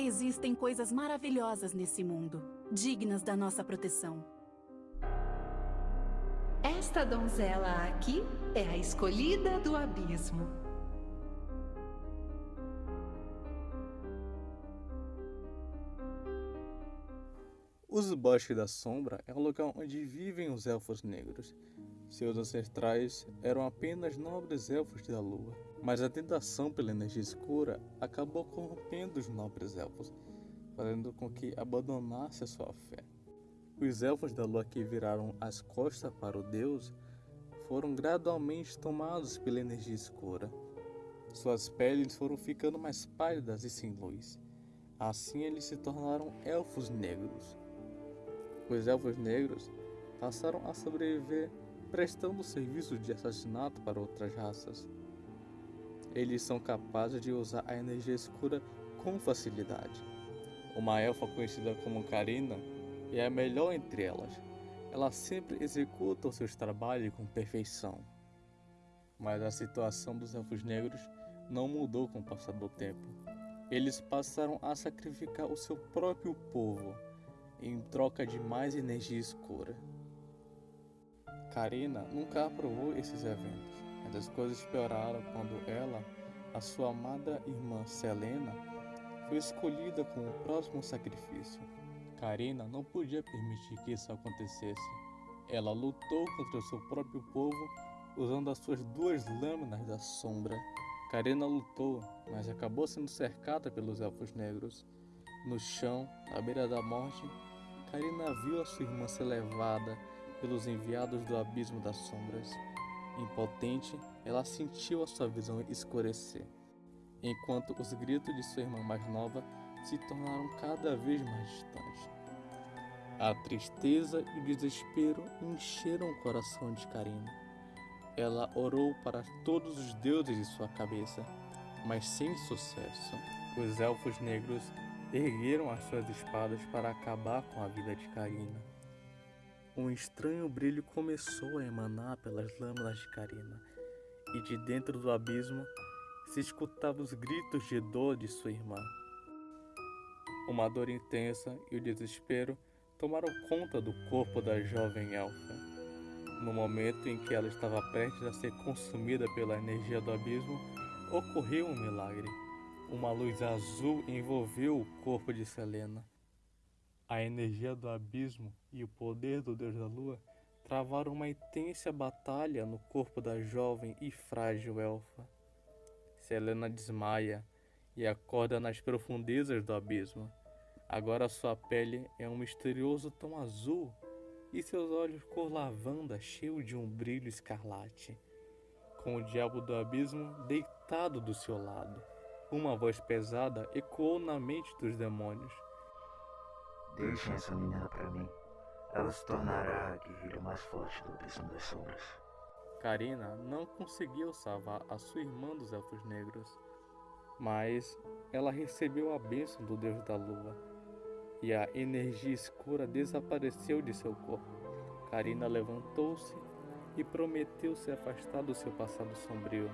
Existem coisas maravilhosas nesse mundo, dignas da nossa proteção. Esta donzela aqui é a escolhida do abismo. Os Bosques da Sombra é o lugar onde vivem os elfos negros. Seus ancestrais eram apenas nobres elfos da lua, mas a tentação pela energia escura acabou corrompendo os nobres elfos, fazendo com que abandonasse a sua fé. Os elfos da lua que viraram as costas para o deus foram gradualmente tomados pela energia escura. Suas peles foram ficando mais pálidas e sem luz. Assim eles se tornaram elfos negros. Os elfos negros passaram a sobreviver prestando serviços de assassinato para outras raças. Eles são capazes de usar a energia escura com facilidade. Uma elfa conhecida como Karina é a melhor entre elas. Ela sempre executa os seus trabalhos com perfeição. Mas a situação dos elfos negros não mudou com o passar do tempo. Eles passaram a sacrificar o seu próprio povo em troca de mais energia escura. Karina nunca aprovou esses eventos, as coisas pioraram quando ela, a sua amada irmã Selena, foi escolhida como o próximo sacrifício. Karina não podia permitir que isso acontecesse. Ela lutou contra o seu próprio povo usando as suas duas lâminas da sombra. Karina lutou, mas acabou sendo cercada pelos elfos negros. No chão, à beira da morte, Karina viu a sua irmã ser levada pelos enviados do abismo das sombras. Impotente, ela sentiu a sua visão escurecer, enquanto os gritos de sua irmã mais nova se tornaram cada vez mais distantes. A tristeza e o desespero encheram o coração de Karina. Ela orou para todos os deuses de sua cabeça, mas sem sucesso. Os elfos negros ergueram as suas espadas para acabar com a vida de Karina. Um estranho brilho começou a emanar pelas lâminas de Karina, e de dentro do abismo se escutavam os gritos de dor de sua irmã. Uma dor intensa e o desespero tomaram conta do corpo da jovem elfa. No momento em que ela estava prestes a ser consumida pela energia do abismo, ocorreu um milagre. Uma luz azul envolveu o corpo de Selena. A energia do abismo e o poder do deus da lua travaram uma intensa batalha no corpo da jovem e frágil elfa. Selena desmaia e acorda nas profundezas do abismo. Agora sua pele é um misterioso tom azul e seus olhos cor lavanda cheios de um brilho escarlate, com o diabo do abismo deitado do seu lado. Uma voz pesada ecoou na mente dos demônios. Deixem essa menina para mim. Ela se tornará a guerreira mais forte do abismo das sombras. Karina não conseguiu salvar a sua irmã dos elfos negros, mas ela recebeu a bênção do deus da lua e a energia escura desapareceu de seu corpo. Karina levantou-se e prometeu se afastar do seu passado sombrio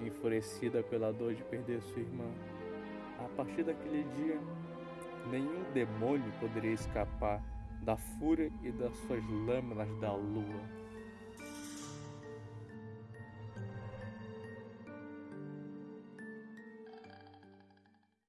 enfurecida pela dor de perder sua irmã. A partir daquele dia, nenhum demônio poderia escapar da fúria e das suas lâminas da lua.